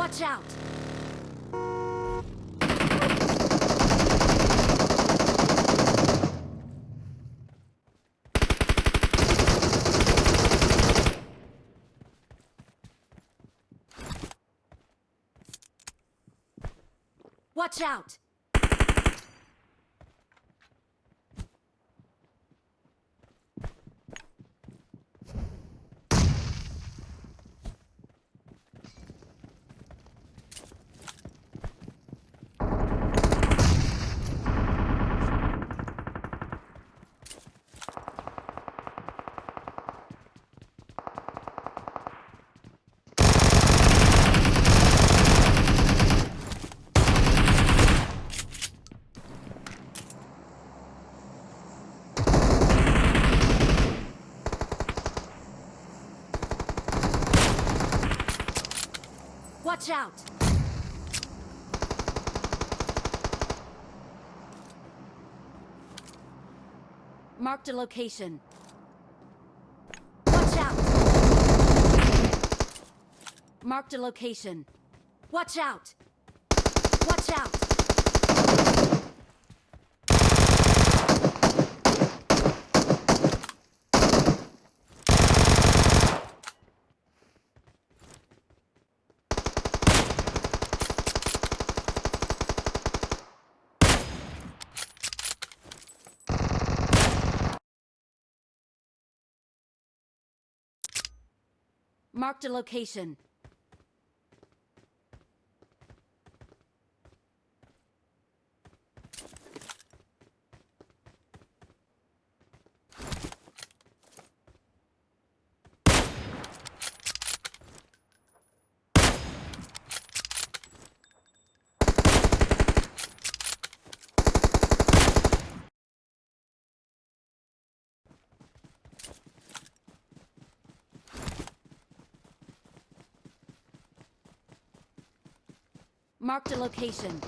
Watch out! Watch out! Marked a location. Watch out! Marked a location. Watch out! Watch out! Marked a location. Marked a location.